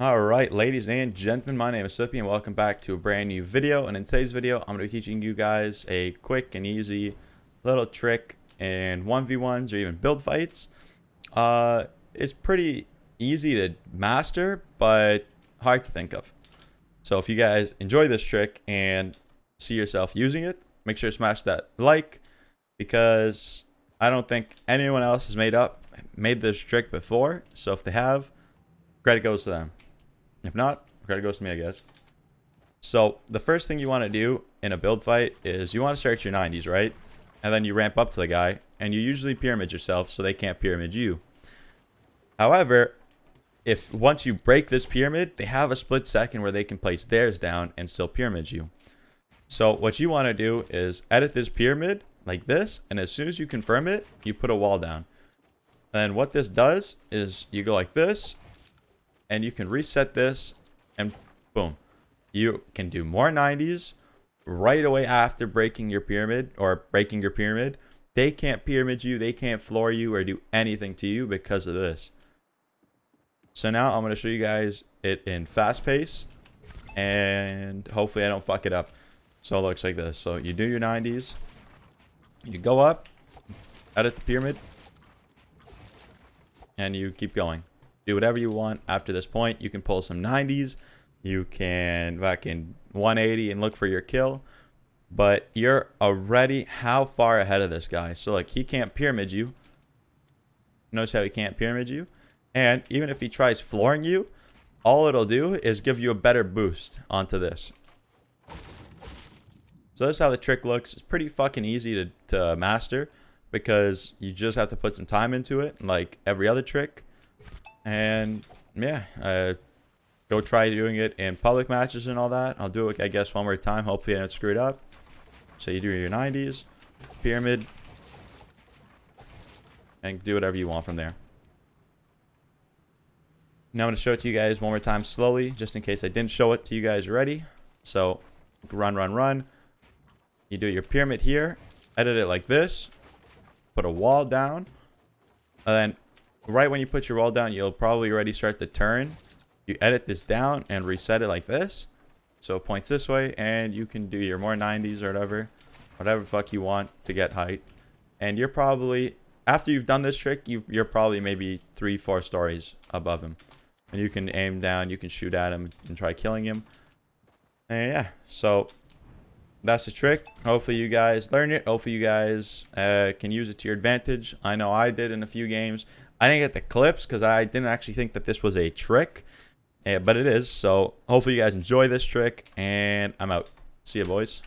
Alright, ladies and gentlemen, my name is Sippy and welcome back to a brand new video. And in today's video, I'm going to be teaching you guys a quick and easy little trick in 1v1s or even build fights. Uh, it's pretty easy to master, but hard to think of. So if you guys enjoy this trick and see yourself using it, make sure to smash that like because I don't think anyone else has made up made this trick before. So if they have, credit goes to them. If not, credit goes to me, I guess. So the first thing you want to do in a build fight is you want to start your 90s, right? And then you ramp up to the guy, and you usually pyramid yourself so they can't pyramid you. However, if once you break this pyramid, they have a split second where they can place theirs down and still pyramid you. So what you want to do is edit this pyramid like this, and as soon as you confirm it, you put a wall down. And what this does is you go like this, and you can reset this and boom you can do more 90s right away after breaking your pyramid or breaking your pyramid. They can't pyramid you they can't floor you or do anything to you because of this. So now i'm going to show you guys it in fast pace and hopefully i don't fuck it up. So it looks like this. So you do your 90s you go up edit the pyramid and you keep going do whatever you want after this point. You can pull some 90s. You can fucking 180 and look for your kill. But you're already how far ahead of this guy. So like he can't pyramid you. Notice how he can't pyramid you. And even if he tries flooring you, all it'll do is give you a better boost onto this. So that's how the trick looks. It's pretty fucking easy to, to master because you just have to put some time into it like every other trick. And yeah, uh, go try doing it in public matches and all that. I'll do it, I guess, one more time. Hopefully I don't screw it up. So you do your 90s, pyramid, and do whatever you want from there. Now I'm going to show it to you guys one more time slowly, just in case I didn't show it to you guys already. So run, run, run. You do your pyramid here, edit it like this, put a wall down, and then right when you put your wall down, you'll probably already start the turn. You edit this down and reset it like this. So it points this way and you can do your more 90s or whatever. Whatever fuck you want to get height. And you're probably, after you've done this trick, you you're probably maybe three, four stories above him. And you can aim down, you can shoot at him and try killing him. And yeah, so that's the trick. Hopefully you guys learn it. Hopefully you guys uh, can use it to your advantage. I know I did in a few games. I didn't get the clips because I didn't actually think that this was a trick. But it is. So hopefully you guys enjoy this trick. And I'm out. See you, boys.